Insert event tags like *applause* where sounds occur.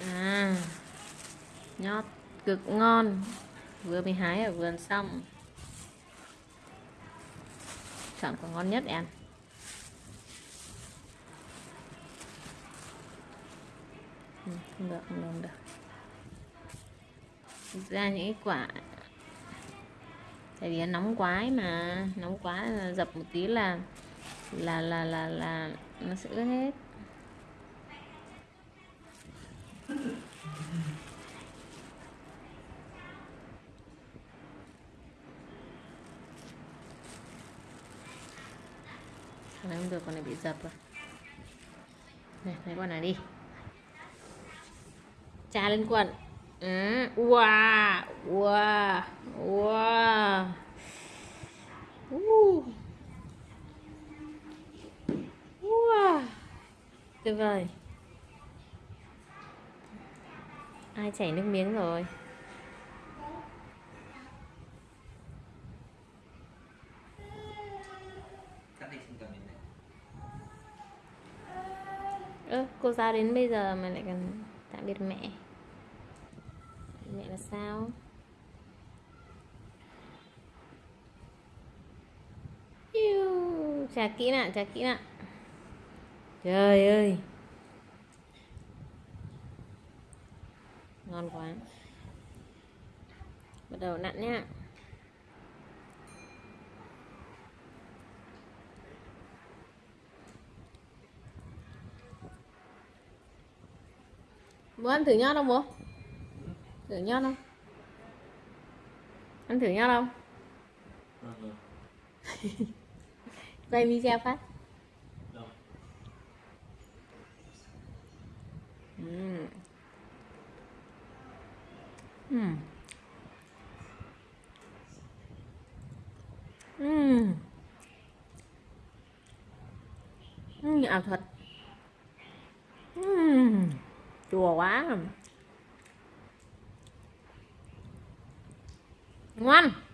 à nhót cực ngon. Vừa mới hái ở vườn xong. Chọn quả ngon nhất em. Ừ, không được không được được. Thực ra những cái quả tại vì nó nóng quá ấy mà nóng quá dập một tí là là là là là nó sẽ ướt hết. Con này không được, con này bị dập rồi. Này, lấy con này đi. Trà lên quần ừ. Wow Wow Wow. Uh. Wow. Tuyệt vời. Ai chảy nước miếng rồi cắt đi không cần đến này ơ cô giáo đến bây giờ mà lại cần tạm biệt mẹ. Mẹ là sao? Iu, chà kỹ nè chà kỹ nè trời ơi. Ngon quá. Bắt đầu nặn nhá. Bố ăn thử nhót không bố thử nhót không ăn thử nhót không *laughs* quay video phát ừ. đâu Ừm. Ừm. Ừm. Ảo thuật Ừm chua quá à. ngon.